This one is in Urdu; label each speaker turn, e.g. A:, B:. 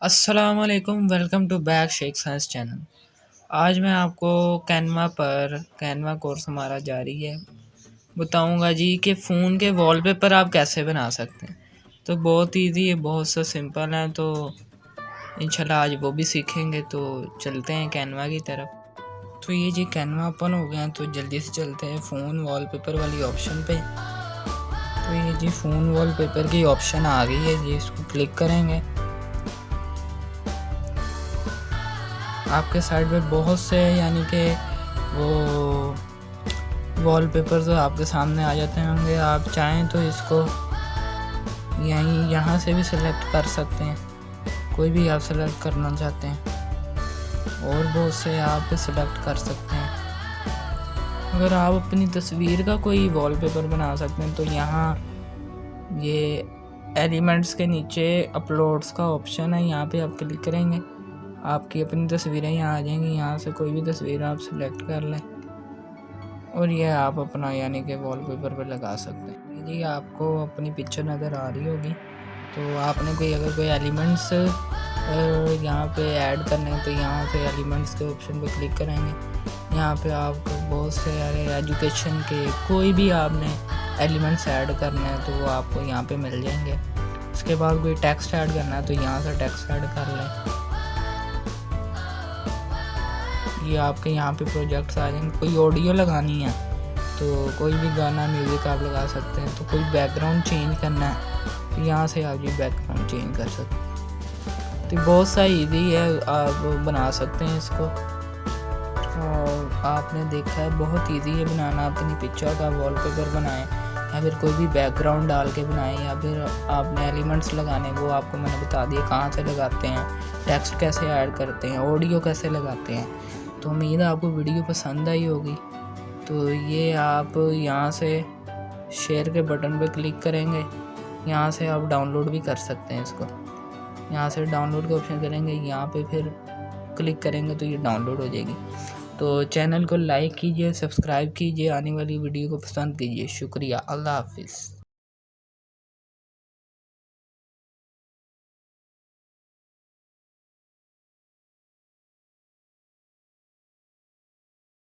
A: السلام علیکم، welcome to back Sheikh science channel. آج میں آپ کو کینوا پر، کینوا کورس ہمارا جاری ہے۔ بتاؤں گا جی کہ فون کے وال پیپر آپ کیسے بنا سکتے ہیں۔ تو بہت ایزی ہے بہت سا سمپل ہے۔ تو انشاءاللہ آج وہ بھی سیکھیں گے۔ تو چلتے ہیں کینوا کی طرف۔ تو یہ جی کینوا اوپن ہو گیا، تو جلدی سے چلتے ہیں فون وال پیپر والی آپشن پہ۔ تو یہ جی فون وال پیپر کی آپشن آ گئی ہے۔ جی اس کو کلک کریں گے۔ آپ کے سائڈ پہ بہت سے یعنی کہ وہ وال پیپر آپ کے سامنے آ جاتے ہوں گے۔ آپ چاہیں تو اس کو یہیں یہاں سے بھی سلیکٹ کر سکتے ہیں۔ کوئی بھی آپ سلیکٹ کرنا چاہتے ہیں۔ اور بہت سے آپ سلیکٹ کر سکتے ہیں۔ اگر آپ اپنی تصویر کا کوئی وال پیپر بنا سکتے ہیں تو یہاں یہ ایلیمنٹس کے نیچے اپلوڈس کا آپشن ہے۔ یہاں پہ آپ کلک کریں گے۔ آپ کی اپنی تصویریں یہاں آ جائیں گی، یہاں سے کوئی بھی تصویر آپ سلیکٹ کر لیں۔ اور یہ آپ اپنا یعنی کہ وال پیپر پہ لگا سکتے ہیں۔ جی آپ کو اپنی پکچر نظر آ رہی ہوگی۔ تو آپ نے کوئی، اگر کوئی ایلیمنٹس یہاں پہ ایڈ کرنے تو یہاں پہ ایلیمنٹس کے آپشن پہ کلک کریں گے۔ یہاں پہ آپ کو بہت سے ایجوکیشن کے کوئی بھی آپ نے ایلیمنٹس ایڈ کرنے ہیں تو وہ آپ کو یہاں پہ مل جائیں گے۔ اس کے بعد کوئی ٹیکسٹ ایڈ کرنا ہے تو یہاں سے ٹیکسٹ ایڈ کر لیں۔ یہ آپ کے یہاں پہ پروجیکٹس آ جائیں گے کوئی آڈیو لگانی ہے تو کوئی بھی گانا میوزک آپ لگا سکتے ہیں، تو کوئی بیک گراؤنڈ چینج کرنا ہے، تو یہاں سے آپ یہ بیک گراؤنڈ چینج کر سکتے ہیں۔ تو بہت سا ایزی ہے، آپ بنا سکتے ہیں اس کو۔ اور آپ نے دیکھا ہے، بہت ایزی ہے بنانا اپنی پکچر کا وال پیپر بنائیں، یا پھر کوئی بھی بیک گراؤنڈ ڈال کے بنائیں، یا پھر آپ نے ایلیمنٹس لگانے، وہ آپ کو میں نے بتا دیا کہاں سے لگاتے ہیں ٹیکسٹ کیسے ایڈ کرتے ہیں آڈیو کیسے لگاتے ہیں۔ تو امید ہے آپ کو ویڈیو پسند آئی ہوگی۔ تو یہ آپ یہاں سے شیئر کے بٹن پہ کلک کریں گے۔ یہاں سے آپ ڈاؤن لوڈ بھی کر سکتے ہیں اس کو۔ یہاں سے ڈاؤن لوڈ کا آپشن کریں گے، یہاں پہ پھر کلک کریں گے تو یہ ڈاؤن لوڈ ہو جائے گی۔ تو چینل کو لائک کیجیے، سبسکرائب کیجیے، آنے والی ویڈیو کو پسند کیجیے۔ شکریہ، اللہ حافظ۔